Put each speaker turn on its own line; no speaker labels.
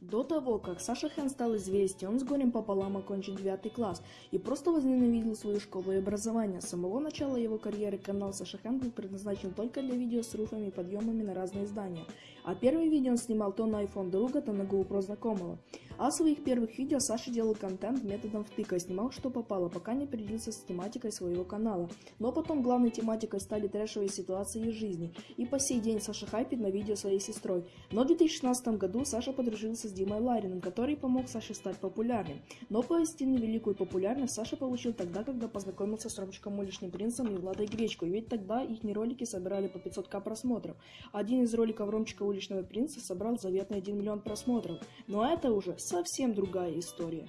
До того, как Саша Хэн стал известен, он с горем пополам окончил 9 класс и просто возненавидел свою школу и образование. С самого начала его карьеры канал Саша Хэн был предназначен только для видео с руфами и подъемами на разные здания. А первые видео он снимал то на iPhone друга, то на GoPro знакомого. А в своих первых видео Саша делал контент методом втыка снимал что попало, пока не определился с тематикой своего канала. Но потом главной тематикой стали трэшевые ситуации из жизни. И по сей день Саша хайпит на видео своей сестрой. Но в 2016 году Саша подружился с Димой Лариным, который помог Саше стать популярным. Но поистине великую популярность Саша получил тогда, когда познакомился с Ромчиком Уличным Принцем и Владой Гречкой, ведь тогда их ролики собирали по 500к просмотров. Один из роликов Ромчика Уличного Принца собрал заветный 1 миллион просмотров. Но это уже совсем другая история.